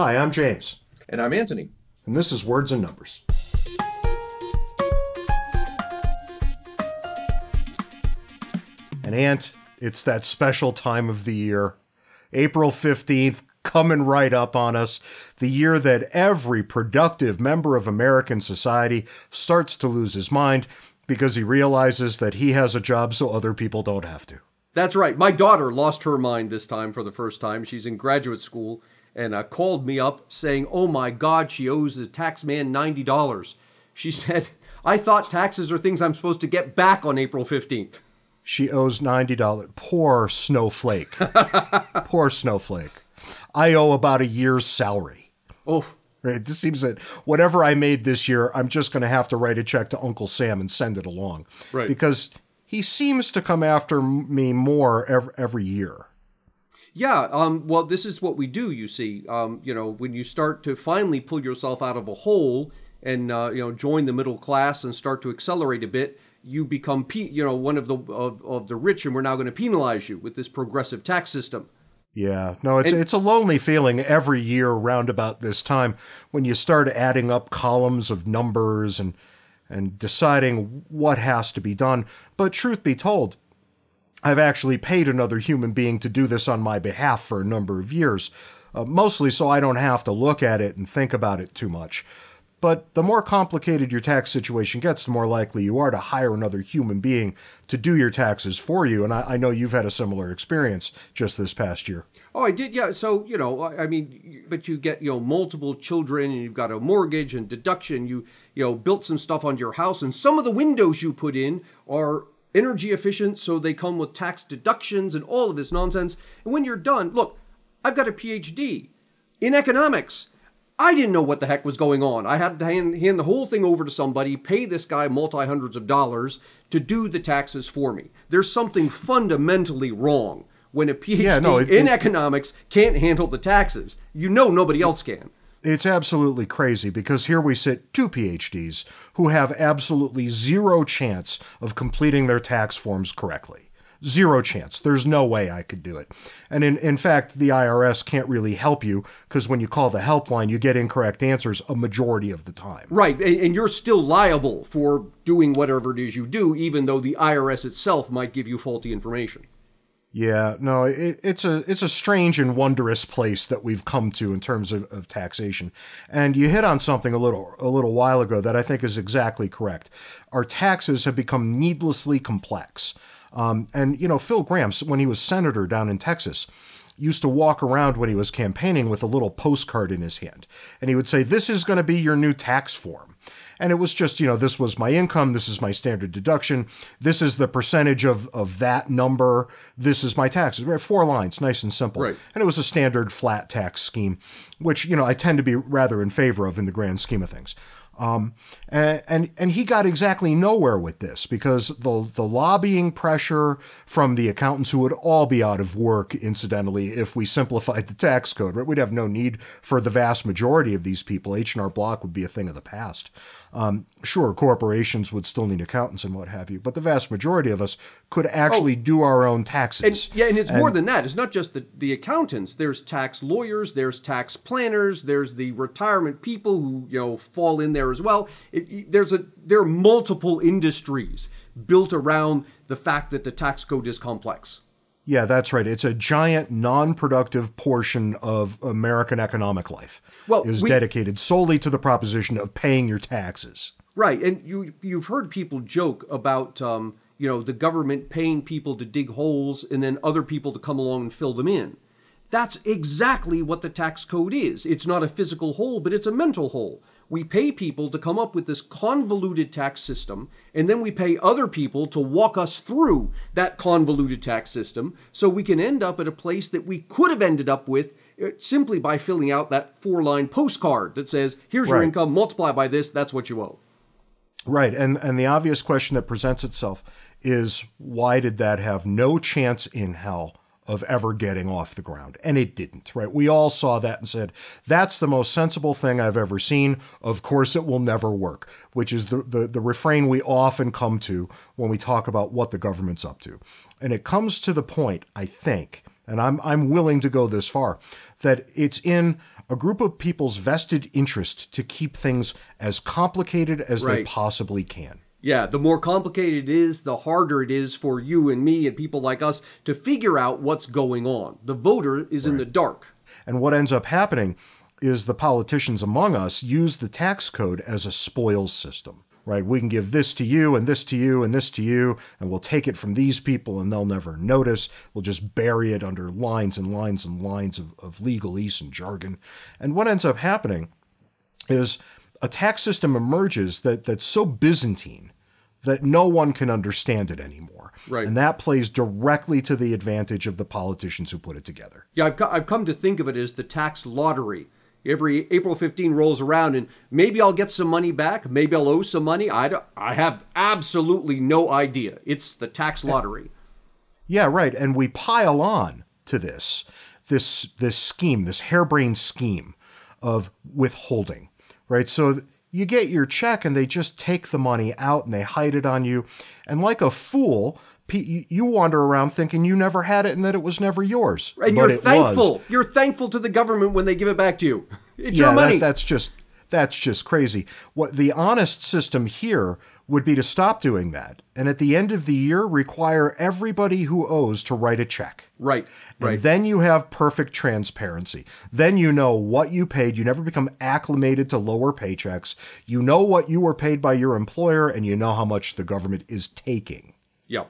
Hi, I'm James. And I'm Anthony. And this is Words and Numbers. And Ant, it's that special time of the year. April 15th, coming right up on us. The year that every productive member of American society starts to lose his mind because he realizes that he has a job so other people don't have to. That's right. My daughter lost her mind this time for the first time. She's in graduate school and uh, called me up saying, Oh my God, she owes the tax man $90. She said, I thought taxes are things I'm supposed to get back on April 15th. She owes $90. Poor snowflake. Poor snowflake. I owe about a year's salary. Oh, Right? It just seems that whatever I made this year, I'm just going to have to write a check to Uncle Sam and send it along. Right. Because he seems to come after me more every, every year. Yeah, um, well, this is what we do. You see, um, you know, when you start to finally pull yourself out of a hole and uh, you know join the middle class and start to accelerate a bit, you become pe- you know one of the of, of the rich, and we're now going to penalize you with this progressive tax system. Yeah, no, it's And- it's a lonely feeling every year around about this time when you start adding up columns of numbers and and deciding what has to be done. But truth be told, I've actually paid another human being to do this on my behalf for a number of years, uh, mostly so I don't have to look at it and think about it too much. But the more complicated your tax situation gets, the more likely you are to hire another human being to do your taxes for you. And I, I know you've had a similar experience just this past year. Oh, I did. Yeah. So you know, I I mean, but you get you know multiple children, and you've got a mortgage and deduction. You you know built some stuff on your house, and some of the windows you put in are energy efficient, so they come with tax deductions and all of this nonsense. And when you're done, look, I've got a PhD in economics. I didn't know what the heck was going on. I had to hand, hand the whole thing over to somebody, pay this guy multi hundreds of dollars to do the taxes for me. There's something fundamentally wrong when a PhD Yeah, no, it- in it- economics can't handle the taxes. You know nobody else can. It's absolutely crazy because here we sit two PhDs who have absolutely zero chance of completing their tax forms correctly. Zero chance. There's no way I could do it. And in, in fact, the IRS can't really help you because when you call the helpline, you get incorrect answers a majority of the time. Right, and, and you're still liable for doing whatever it is you do, even though the IRS itself might give you faulty information. Yeah, no, it, it's a it's a strange and wondrous place that we've come to in terms of, of taxation. And you hit on something a little a little while ago that I think is exactly correct. Our taxes have become needlessly complex. Um, and you know, Phil Gramm, when he was senator down in Texas, used to walk around when he was campaigning with a little postcard in his hand, and he would say, "This is going to be your new tax form." And it was just, you know, this was my income, this is my standard deduction, this is the percentage of, of that number, this is my taxes. Right, Four lines, nice and simple. Right. And it was a standard flat tax scheme, which, you know, I tend to be rather in favor of in the grand scheme of things. Um, and, and and he got exactly nowhere with this because the the lobbying pressure from the accountants who would all be out of work, incidentally, if we simplified the tax code. Right, we'd have no need for the vast majority of these people. H and R Block would be a thing of the past. Um, sure, corporations would still need accountants and what have you, but the vast majority of us could actually do our own taxes. And yeah, and it's more than that. It's not just the, the accountants. There's tax lawyers, there's tax planners, there's the retirement people who you know fall in there as well. It, there's a there are multiple industries built around the fact that the tax code is complex. Yeah, that's right. It's a giant non-productive portion of American economic life. Well, is we- dedicated solely to the proposition of paying your taxes. Right, and you you've heard people joke about um, you know the government paying people to dig holes and then other people to come along and fill them in. That's exactly what the tax code is. It's not a physical hole, but it's a mental hole. We pay people to come up with this convoluted tax system, and then we pay other people to walk us through that convoluted tax system so we can end up at a place that we could have ended up with uh, simply by filling out that four line postcard that says, here's your income, multiply by this, that's what you owe. Right, and and the obvious question that presents itself is why did that have no chance in hell of ever getting off the ground? And it didn't, right? We all saw that and said, that's the most sensible thing I've ever seen. Of course it will never work, which is the, the, the refrain we often come to when we talk about what the government's up to. And it comes to the point, I think, and I'm I'm willing to go this far, that it's in a group of people's vested interest to keep things as complicated as they possibly can. Yeah, the more complicated it is, the harder it is for you and me and people like us to figure out what's going on. The voter is in the dark. And what ends up happening is the politicians among us use the tax code as a spoils system, right? We can give this to you and this to you and this to you, and we'll take it from these people and they'll never notice. We'll just bury it under lines and lines and lines of, of legalese and jargon. And what ends up happening is a tax system emerges that, that's so Byzantine that no one can understand it anymore. Right. And that plays directly to the advantage of the politicians who put it together. Yeah, I've, co- I've come to think of it as the tax lottery. Every April 15 rolls around, and maybe I'll get some money back. Maybe I'll owe some money. I, don't- I have absolutely no idea. It's the tax lottery. Yeah, right. And we pile on to this this this scheme, this harebrained scheme of withholding, right? So you get your check and they just take the money out and they hide it on you, and like a fool, you- you wander around thinking you never had it and that it was never yours. And but you're thankful. was. You're thankful to the government when they give it back to you. It's yeah, your money. That, that's just that's just crazy. What the honest system here would be to stop doing that, and at the end of the year, require everybody who owes to write a check. right, And right. then you have perfect transparency. Then you know what you paid. You never become acclimated to lower paychecks. You know what you were paid by your employer, and you know how much the government is taking. Yeah.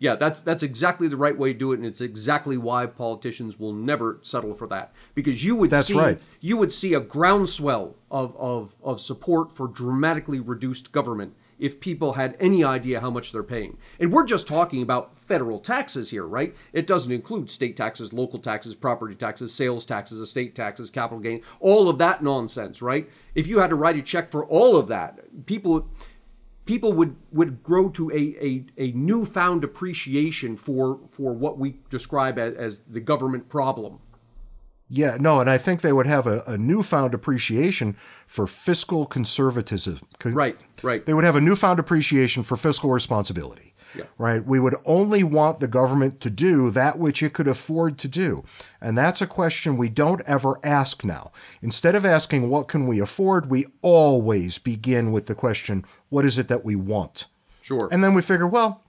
Yeah, that's that's exactly the right way to do it, and it's exactly why politicians will never settle for that. Because you would That's see right. you would see a groundswell of, of, of support for dramatically reduced government if people had any idea how much they're paying. And we're just talking about federal taxes here, right? It doesn't include state taxes, local taxes, property taxes, sales taxes, estate taxes, capital gain, all of that nonsense, right? If you had to write a check for all of that, people people would would grow to a, a, a newfound appreciation for for what we describe as, as the government problem. Yeah, no, and I think they would have a, a newfound appreciation for fiscal conservatism. Right, right. They would have a newfound appreciation for fiscal responsibility. Yeah. Right? We would only want the government to do that which it could afford to do. And that's a question we don't ever ask now. Instead of asking what can we afford, we always begin with the question, what is it that we want? Sure. And then we figure, well,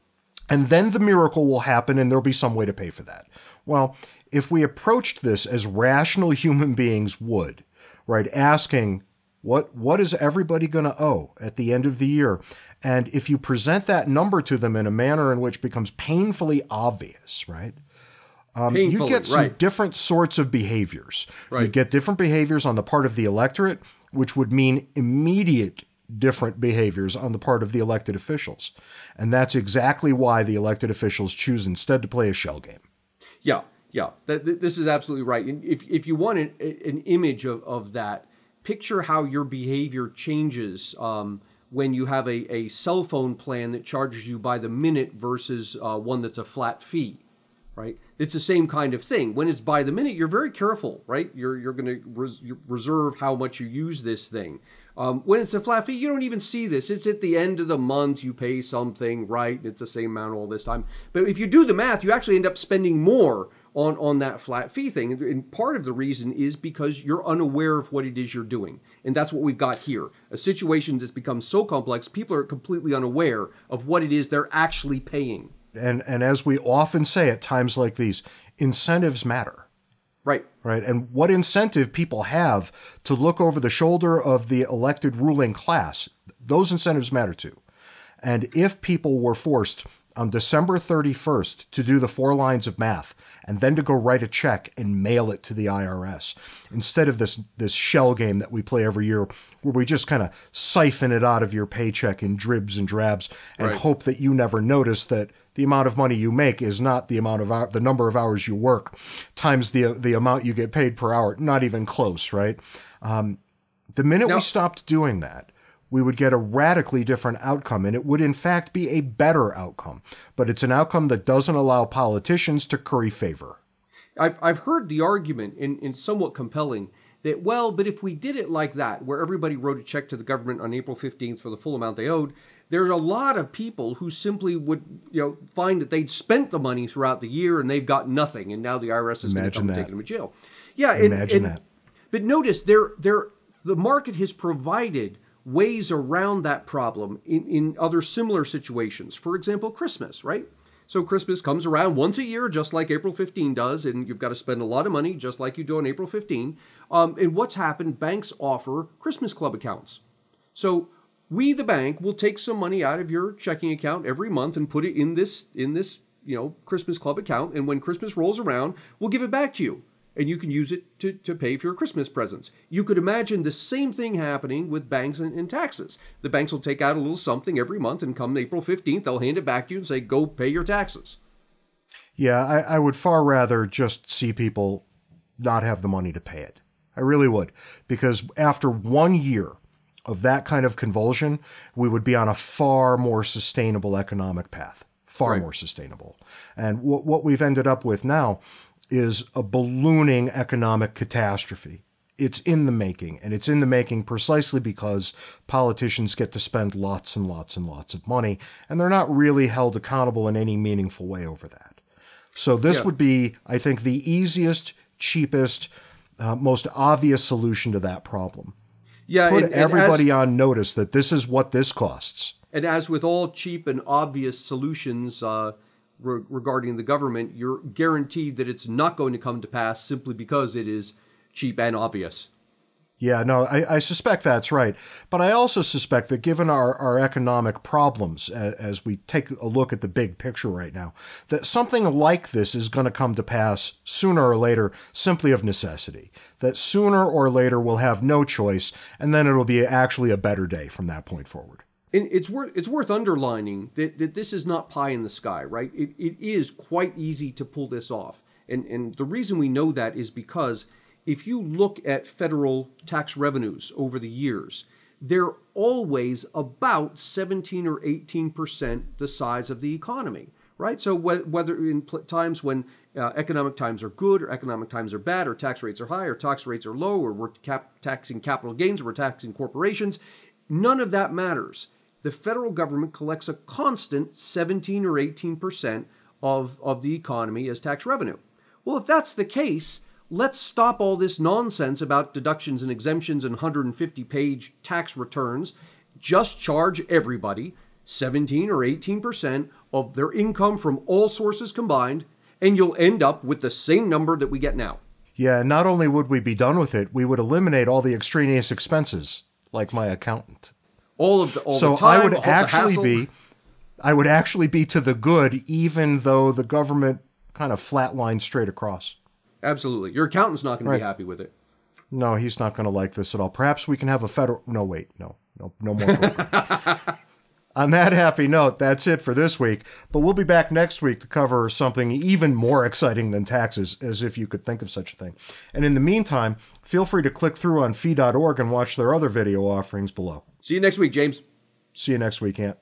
and then the miracle will happen and there'll be some way to pay for that. Well, if we approached this as rational human beings would, right, asking, what what is everybody going to owe at the end of the year? And if you present that number to them in a manner in which becomes painfully obvious, right? Um, you get some right. different sorts of behaviors. You get different behaviors on the part of the electorate, which would mean immediate different behaviors on the part of the elected officials. And that's exactly why the elected officials choose instead to play a shell game. Yeah, yeah. That, th- this is absolutely right. And if, if you want an, an image of, of that, picture how your behavior changes um, when you have a, a cell phone plan that charges you by the minute versus uh, one that's a flat fee. Right, it's the same kind of thing. When it's by the minute, you're very careful, right? You're you're going to res- reserve how much you use this thing. Um, when it's a flat fee, you don't even see this. It's at the end of the month, you pay something, right? It's the same amount all this time. But if you do the math, you actually end up spending more on, on that flat fee thing. And- part of the reason is because you're unaware of what it is you're doing. And that's what we've got here. A situation that's become so complex, people are completely unaware of what it is they're actually paying. And and as we often say at times like these, incentives matter. Right. right? And what incentive people have to look over the shoulder of the elected ruling class, those incentives matter too. And if people were forced on December 31st to do the four lines of math and then to go write a check and mail it to the IRS instead of this this shell game that we play every year where we just kind of siphon it out of your paycheck in dribs and drabs and Right. hope that you never notice that the amount of money you make is not the amount of hou- the number of hours you work times the the amount you get paid per hour not even close right um, the minute we stopped doing that we would get a radically different outcome and it would in fact be a better outcome but it's an outcome that doesn't allow politicians to curry favor I've, I've heard the argument, in, in somewhat compelling, that, well, but if we did it like that, where everybody wrote a check to the government on April 15th for the full amount they owed, there's a lot of people who simply would, you know, find that they'd spent the money throughout the year and they've got nothing, and now the IRS is going to come that. and take them to jail. Yeah, and, Imagine and- that. But notice there there the market has provided ways around that problem in, in other similar situations. For example, Christmas, right? So Christmas comes around once a year, just like April 15 does, and you've got to spend a lot of money, just like you do on April 15. Um, and what's happened? Banks offer Christmas club accounts. So we, the bank, will take some money out of your checking account every month and put it in this in this you know Christmas club account. And when Christmas rolls around, we'll give it back to you and you can use it to, to pay for your Christmas presents. You could imagine the same thing happening with banks and, and, taxes. The banks will take out a little something every month, and come April 15th, they'll hand it back to you and say, go pay your taxes. Yeah, I, I would far rather just see people not have the money to pay it. I really would. Because after one year of that kind of convulsion, we would be on a far more sustainable economic path. Far right. more sustainable. And w- what we've ended up with now is a ballooning economic catastrophe. It's in the making, and it's in the making precisely because politicians get to spend lots and lots and lots of money, and they're not really held accountable in any meaningful way over that. So, this yeah. would be, I think, the easiest, cheapest, uh, most obvious solution to that problem. Yeah, put and, everybody as, on notice that this is what this costs. And as with all cheap and obvious solutions, uh, re- regarding the government, you're guaranteed that it's not going to come to pass simply because it is cheap and obvious. Yeah, no, I, I, suspect that's right. But I also suspect that given our, our economic problems, as, as, we take a look at the big picture right now, that something like this is going to come to pass sooner or later simply of necessity. That sooner or later we'll have no choice, and then it'll be actually a better day from that point forward and it's worth it's worth underlining that, that this is not pie in the sky, right? It, it is quite easy to pull this off. And and the reason we know that is because if you look at federal tax revenues over the years, they're always about 17 or 18 percent the size of the economy, right? So whether in times when uh, economic times are good or economic times are bad, or tax rates are high or tax rates are low, or we're cap- taxing capital gains or we're taxing corporations, none of that matters the federal government collects a constant 17 or 18 percent of, of the economy as tax revenue. Well, if that's the case, let's stop all this nonsense about deductions and exemptions and 150 page tax returns. Just charge everybody 17 or 18 percent of their income from all sources combined, and you'll end up with the same number that we get now. Yeah, not only would we be done with it, we would eliminate all the extraneous expenses, like my accountant all of the all so the time, I would actually be I would actually be to the good even though the government kind of flatlined straight across. Absolutely. Your accountant's not going right. to be happy with it. No, he's not going to like this at all. Perhaps we can have a federal No, wait. No. No no more. On that happy note, that's it for this week. But we'll be back next week to cover something even more exciting than taxes, as if you could think of such a thing. And in the meantime, feel free to click through on fee.org and watch their other video offerings below. See you next week, James. See you next week, Ant.